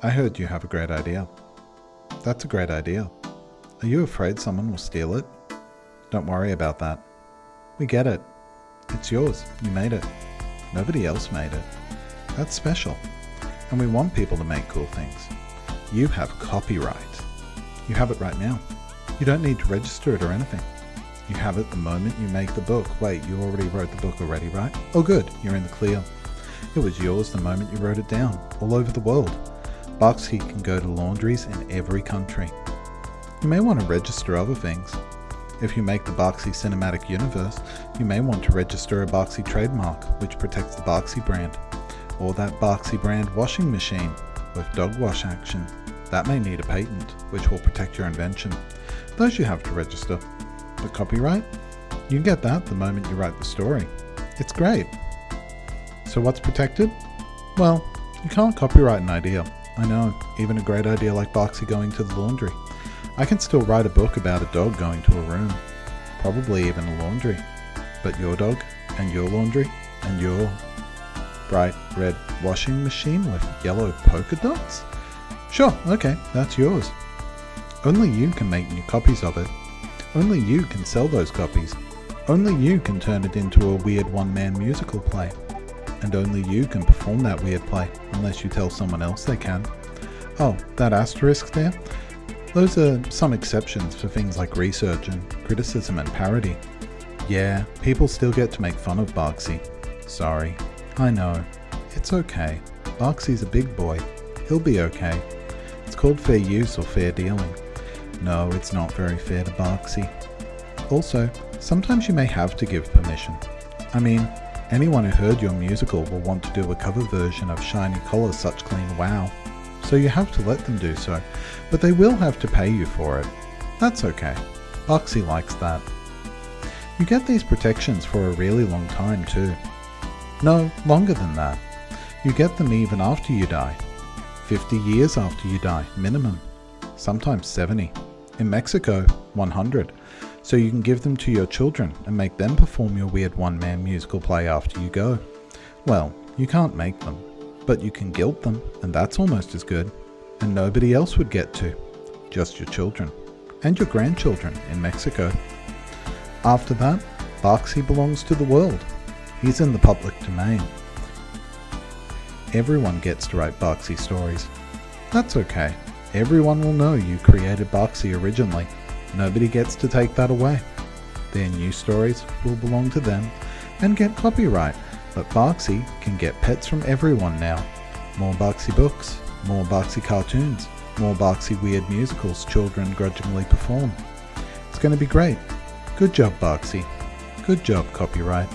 I heard you have a great idea. That's a great idea. Are you afraid someone will steal it? Don't worry about that. We get it. It's yours. You made it. Nobody else made it. That's special. And we want people to make cool things. You have copyright. You have it right now. You don't need to register it or anything. You have it the moment you make the book. Wait, you already wrote the book already, right? Oh good, you're in the clear. It was yours the moment you wrote it down, all over the world. Boxy can go to laundries in every country. You may want to register other things. If you make the Boxy cinematic universe, you may want to register a Boxy trademark, which protects the Boxy brand, or that Boxy brand washing machine with dog wash action. That may need a patent, which will protect your invention. Those you have to register. But copyright? You can get that the moment you write the story. It's great. So what's protected? Well, you can't copyright an idea. I know, even a great idea like Boxy going to the laundry. I can still write a book about a dog going to a room. Probably even a laundry. But your dog, and your laundry, and your bright red washing machine with yellow polka dots? Sure, okay, that's yours. Only you can make new copies of it. Only you can sell those copies. Only you can turn it into a weird one-man musical play. And only you can perform that weird play, unless you tell someone else they can. Oh, that asterisk there? Those are some exceptions for things like research and criticism and parody. Yeah, people still get to make fun of Barksy. Sorry. I know. It's okay. Barksy's a big boy. He'll be okay. It's called fair use or fair dealing. No, it's not very fair to Barksy. Also, sometimes you may have to give permission. I mean, anyone who heard your musical will want to do a cover version of Shiny Collar Such Clean Wow. So you have to let them do so, but they will have to pay you for it. That's okay. Boxy likes that. You get these protections for a really long time too. No, longer than that. You get them even after you die. 50 years after you die, minimum. Sometimes 70. In Mexico, 100. So you can give them to your children and make them perform your weird one-man musical play after you go. Well, you can't make them, but you can guilt them, and that's almost as good. And nobody else would get to. Just your children. And your grandchildren in Mexico. After that, Boxy belongs to the world. He's in the public domain. Everyone gets to write Boxy stories. That's okay. Everyone will know you created Boxy originally. Nobody gets to take that away. Their new stories will belong to them and get copyright, but Boxy can get pets from everyone now. More Boxy books, more Boxy cartoons, more Boxy weird musicals children grudgingly perform. It's going to be great. Good job, Boxy. Good job, copyright.